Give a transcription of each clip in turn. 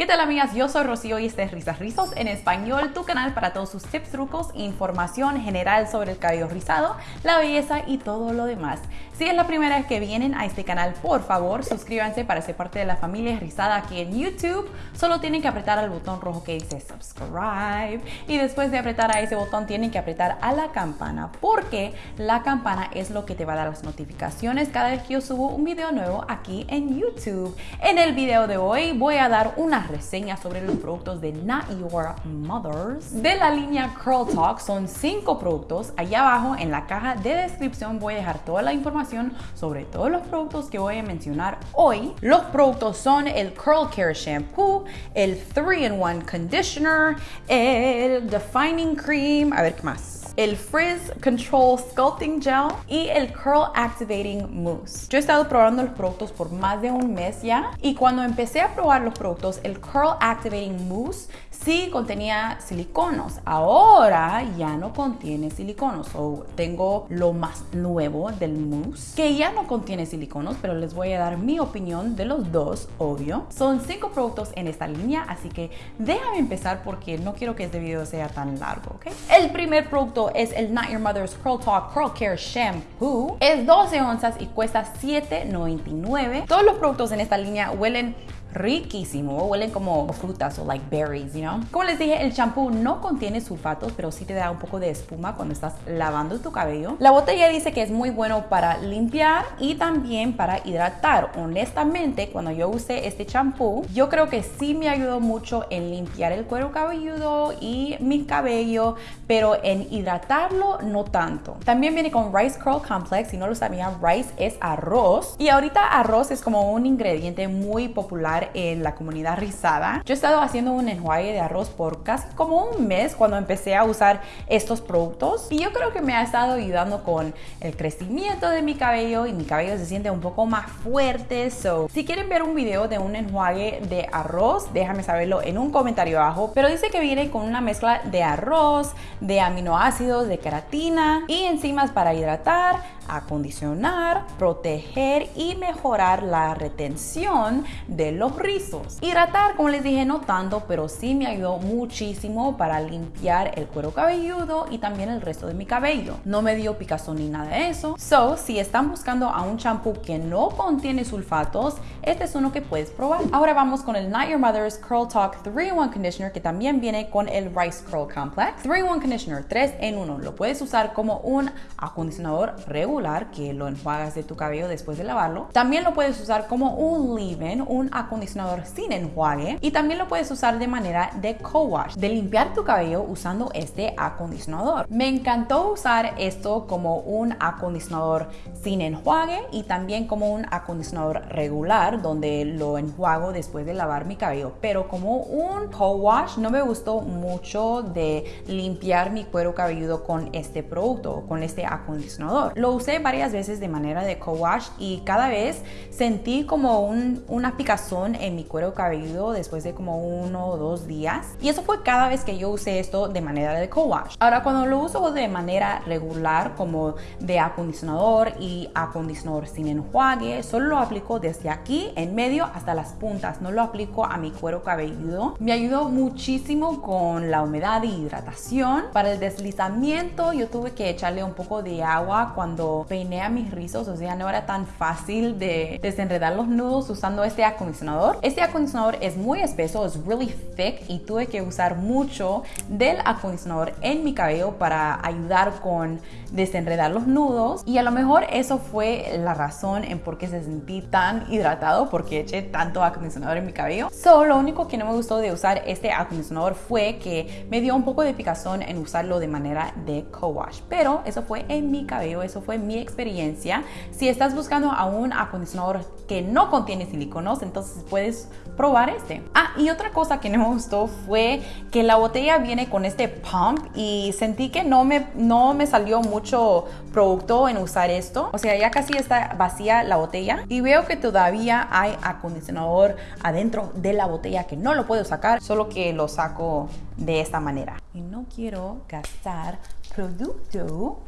¿Qué tal amigas? Yo soy Rocío y este es Risas Rizos en español, tu canal para todos sus tips, trucos información general sobre el cabello rizado, la belleza y todo lo demás. Si es la primera vez que vienen a este canal, por favor suscríbanse para ser parte de la familia rizada aquí en YouTube. Solo tienen que apretar al botón rojo que dice subscribe y después de apretar a ese botón tienen que apretar a la campana porque la campana es lo que te va a dar las notificaciones cada vez que yo subo un video nuevo aquí en YouTube. En el video de hoy voy a dar una reseña sobre los productos de Not Your Mothers. De la línea Curl Talk son 5 productos. Allá abajo en la caja de descripción voy a dejar toda la información sobre todos los productos que voy a mencionar hoy. Los productos son el Curl Care Shampoo, el 3-in-1 Conditioner, el Defining Cream, a ver qué más el Frizz Control Sculpting Gel y el Curl Activating Mousse. Yo he estado probando los productos por más de un mes ya y cuando empecé a probar los productos, el Curl Activating Mousse sí contenía siliconos. Ahora ya no contiene siliconos. O tengo lo más nuevo del mousse que ya no contiene siliconos, pero les voy a dar mi opinión de los dos, obvio. Son cinco productos en esta línea, así que déjame empezar porque no quiero que este video sea tan largo, ¿ok? El primer producto es el Not Your Mother's Curl Talk Curl Care Shampoo. Es 12 onzas y cuesta $7.99. Todos los productos en esta línea huelen riquísimo, huelen como frutas o like berries, you know. Como les dije, el champú no contiene sulfatos, pero sí te da un poco de espuma cuando estás lavando tu cabello. La botella dice que es muy bueno para limpiar y también para hidratar. Honestamente, cuando yo usé este champú, yo creo que sí me ayudó mucho en limpiar el cuero cabelludo y mi cabello, pero en hidratarlo no tanto. También viene con Rice Curl Complex, si no lo sabían, rice es arroz y ahorita arroz es como un ingrediente muy popular en la comunidad rizada. Yo he estado haciendo un enjuague de arroz por casi como un mes cuando empecé a usar estos productos y yo creo que me ha estado ayudando con el crecimiento de mi cabello y mi cabello se siente un poco más fuerte. So, si quieren ver un video de un enjuague de arroz, déjame saberlo en un comentario abajo. Pero dice que viene con una mezcla de arroz, de aminoácidos, de queratina y enzimas para hidratar, acondicionar, proteger y mejorar la retención de los rizos. Hidratar, como les dije, no tanto, pero sí me ayudó muchísimo para limpiar el cuero cabelludo y también el resto de mi cabello. No me dio picazón ni nada de eso. So, si están buscando a un champú que no contiene sulfatos, este es uno que puedes probar. Ahora vamos con el Not Your Mother's Curl Talk 3-in-1 Conditioner que también viene con el Rice Curl Complex. 3-in-1 Conditioner, 3 en 1. Lo puedes usar como un acondicionador regular que lo enjuagas de tu cabello después de lavarlo. También lo puedes usar como un leave-in, un acondicionador sin enjuague y también lo puedes usar de manera de co-wash, de limpiar tu cabello usando este acondicionador. Me encantó usar esto como un acondicionador sin enjuague y también como un acondicionador regular donde lo enjuago después de lavar mi cabello, pero como un co-wash no me gustó mucho de limpiar mi cuero cabelludo con este producto, con este acondicionador. Lo usé varias veces de manera de co-wash y cada vez sentí como un, una picazón en mi cuero cabelludo después de como uno o dos días. Y eso fue cada vez que yo usé esto de manera de co-wash. Ahora, cuando lo uso de manera regular, como de acondicionador y acondicionador sin enjuague, solo lo aplico desde aquí en medio hasta las puntas. No lo aplico a mi cuero cabelludo. Me ayudó muchísimo con la humedad y hidratación. Para el deslizamiento, yo tuve que echarle un poco de agua cuando peiné a mis rizos. O sea, no era tan fácil de desenredar los nudos usando este acondicionador este acondicionador es muy espeso, es really thick y tuve que usar mucho del acondicionador en mi cabello para ayudar con desenredar los nudos y a lo mejor eso fue la razón en por qué se sentí tan hidratado porque eché tanto acondicionador en mi cabello. So, lo único que no me gustó de usar este acondicionador fue que me dio un poco de picazón en usarlo de manera de co-wash, pero eso fue en mi cabello, eso fue mi experiencia. Si estás buscando a un acondicionador que no contiene siliconos, entonces puedes probar este. Ah, y otra cosa que no me gustó fue que la botella viene con este pump y sentí que no me, no me salió mucho producto en usar esto. O sea, ya casi está vacía la botella y veo que todavía hay acondicionador adentro de la botella que no lo puedo sacar, solo que lo saco de esta manera. Y no quiero gastar producto,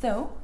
so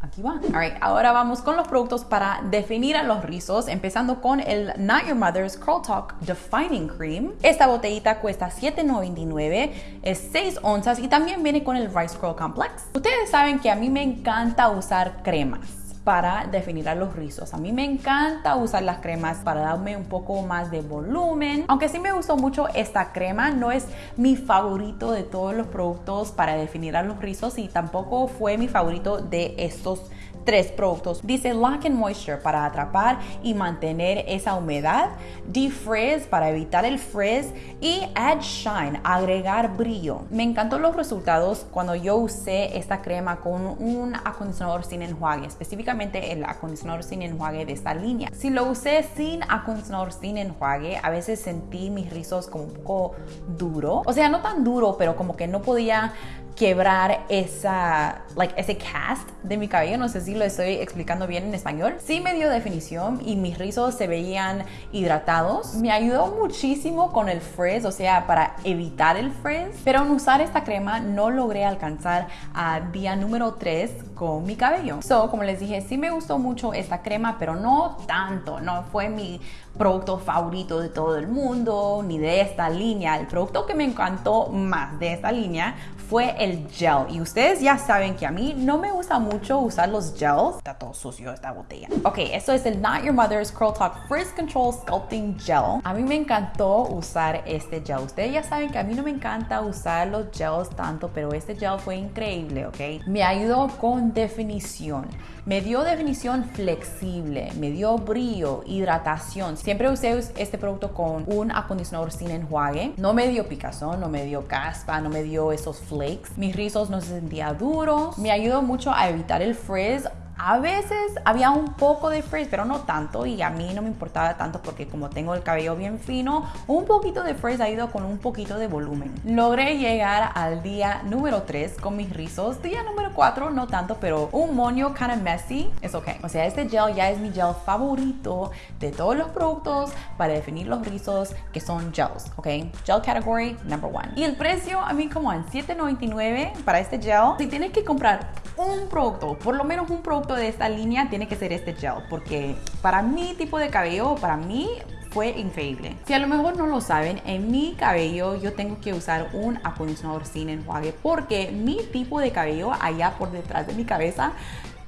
aquí va. Alright, ahora vamos con los productos para definir a los rizos, empezando con el Not Your Mother's Curl Talk Defining Cream. Esta botellita cuesta $7.99, es 6 onzas y también viene con el Rice Curl Complex. Ustedes saben que a mí me encanta usar cremas para definir a los rizos. A mí me encanta usar las cremas para darme un poco más de volumen. Aunque sí me gustó mucho esta crema, no es mi favorito de todos los productos para definir a los rizos y tampoco fue mi favorito de estos tres productos. Dice Lock and Moisture para atrapar y mantener esa humedad, Defrizz para evitar el frizz y Add Shine, agregar brillo. Me encantó los resultados cuando yo usé esta crema con un acondicionador sin enjuague, específicamente el acondicionador sin enjuague de esta línea. Si lo usé sin acondicionador sin enjuague, a veces sentí mis rizos como un poco duro. O sea, no tan duro, pero como que no podía quebrar esa, like, ese cast de mi cabello. No sé si lo estoy explicando bien en español. Sí me dio definición y mis rizos se veían hidratados. Me ayudó muchísimo con el frizz, o sea, para evitar el frizz. Pero en usar esta crema no logré alcanzar a día número 3 con mi cabello. So, como les dije, sí me gustó mucho esta crema, pero no tanto. No fue mi producto favorito de todo el mundo, ni de esta línea. El producto que me encantó más de esta línea fue el gel. Y ustedes ya saben que a mí no me gusta mucho usar los gels. Está todo sucio esta botella. Ok, esto es el Not Your Mother's Curl Talk Frizz Control Sculpting Gel. A mí me encantó usar este gel. Ustedes ya saben que a mí no me encanta usar los gels tanto, pero este gel fue increíble, ¿ok? Me ayudó con definición. Me dio definición flexible, me dio brillo, hidratación. Siempre usé este producto con un acondicionador sin enjuague. No me dio picazón, no me dio caspa, no me dio esos flakes. Mis rizos no se sentían duros. Me ayudó mucho a evitar el frizz a veces había un poco de frizz, pero no tanto y a mí no me importaba tanto porque como tengo el cabello bien fino, un poquito de frizz ha ido con un poquito de volumen. Logré llegar al día número 3 con mis rizos. Día número 4 no tanto, pero un moño kind of messy es ok. O sea, este gel ya es mi gel favorito de todos los productos para definir los rizos que son gels, ok. Gel category number one. Y el precio, a mí como en 7.99 para este gel. Si tienes que comprar un producto, por lo menos un producto de esta línea tiene que ser este gel, porque para mi tipo de cabello, para mí fue increíble. Si a lo mejor no lo saben, en mi cabello yo tengo que usar un acondicionador sin enjuague porque mi tipo de cabello allá por detrás de mi cabeza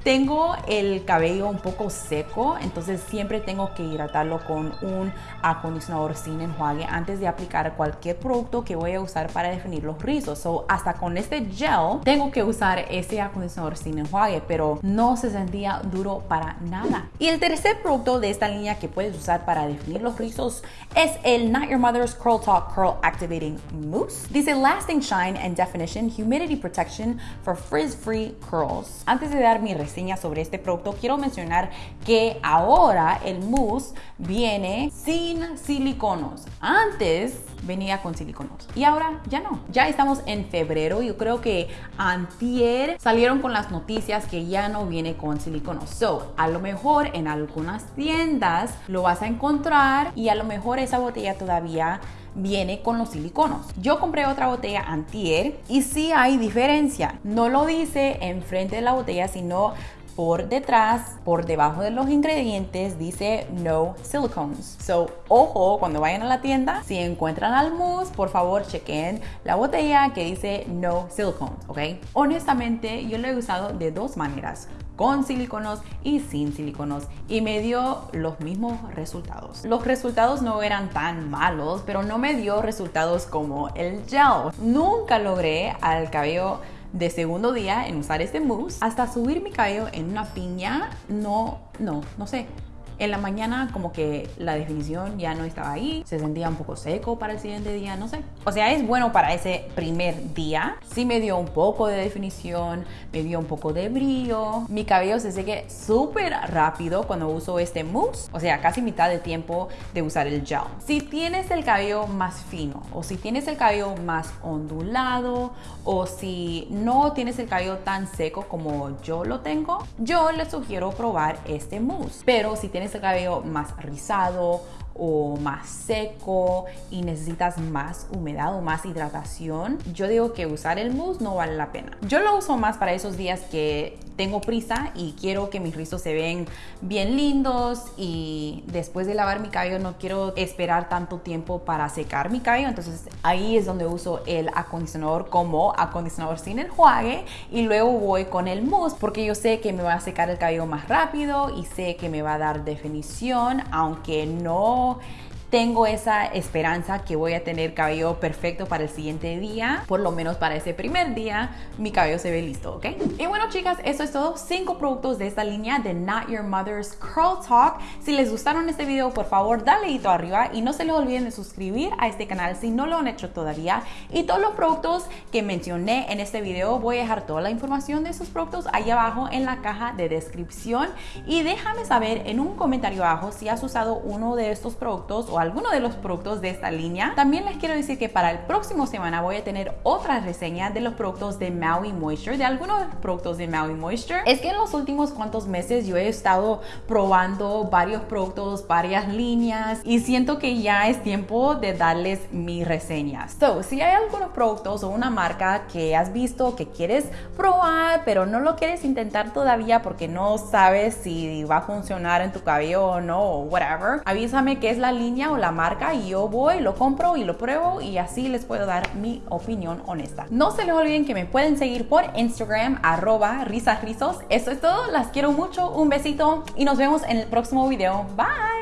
tengo el cabello un poco seco, entonces siempre tengo que hidratarlo con un acondicionador sin enjuague antes de aplicar cualquier producto que voy a usar para definir los rizos. So, hasta con este gel tengo que usar ese acondicionador sin enjuague, pero no se sentía duro para nada. Y el tercer producto de esta línea que puedes usar para definir los rizos es el Not Your Mother's Curl Talk Curl Activating Mousse. Dice Lasting Shine and Definition Humidity Protection for Frizz Free Curls. Antes de dar mi sobre este producto, quiero mencionar que ahora el mousse viene sin siliconos. Antes venía con siliconos y ahora ya no. Ya estamos en febrero yo creo que antier salieron con las noticias que ya no viene con siliconos. So, a lo mejor en algunas tiendas lo vas a encontrar y a lo mejor esa botella todavía viene con los siliconos. Yo compré otra botella antier y sí hay diferencia. No lo dice enfrente de la botella, sino por detrás, por debajo de los ingredientes, dice no silicones. So, ojo, cuando vayan a la tienda, si encuentran al mousse, por favor chequen la botella que dice no silicones, ¿ok? Honestamente, yo lo he usado de dos maneras con siliconos y sin siliconos y me dio los mismos resultados. Los resultados no eran tan malos, pero no me dio resultados como el gel. Nunca logré al cabello de segundo día en usar este mousse hasta subir mi cabello en una piña, no, no, no sé. En la mañana como que la definición ya no estaba ahí, se sentía un poco seco para el siguiente día, no sé. O sea, es bueno para ese primer día. Sí me dio un poco de definición, me dio un poco de brillo. Mi cabello se seque súper rápido cuando uso este mousse, o sea, casi mitad de tiempo de usar el gel. Si tienes el cabello más fino o si tienes el cabello más ondulado o si no tienes el cabello tan seco como yo lo tengo, yo les sugiero probar este mousse. Pero si tienes cabello más rizado o más seco y necesitas más humedad o más hidratación, yo digo que usar el mousse no vale la pena. Yo lo uso más para esos días que tengo prisa y quiero que mis rizos se ven bien lindos y después de lavar mi cabello no quiero esperar tanto tiempo para secar mi cabello, entonces ahí es donde uso el acondicionador como acondicionador sin enjuague y luego voy con el mousse porque yo sé que me va a secar el cabello más rápido y sé que me va a dar definición, aunque no more tengo esa esperanza que voy a tener cabello perfecto para el siguiente día, por lo menos para ese primer día, mi cabello se ve listo, ¿ok? Y bueno, chicas, eso es todo. Cinco productos de esta línea de Not Your Mother's Curl Talk. Si les gustaron este video, por favor, dale dedito arriba y no se les olviden de suscribir a este canal si no lo han hecho todavía. Y todos los productos que mencioné en este video, voy a dejar toda la información de esos productos ahí abajo en la caja de descripción. Y déjame saber en un comentario abajo si has usado uno de estos productos o alguno de los productos de esta línea. También les quiero decir que para el próximo semana voy a tener otra reseña de los productos de Maui Moisture, de algunos productos de Maui Moisture. Es que en los últimos cuantos meses yo he estado probando varios productos, varias líneas y siento que ya es tiempo de darles mis reseñas. So, si hay algunos productos o una marca que has visto que quieres probar, pero no lo quieres intentar todavía porque no sabes si va a funcionar en tu cabello o no, o whatever, avísame qué es la línea la marca y yo voy, lo compro y lo pruebo y así les puedo dar mi opinión honesta. No se les olviden que me pueden seguir por Instagram, arroba risasrizos. Eso es todo, las quiero mucho, un besito y nos vemos en el próximo video. Bye!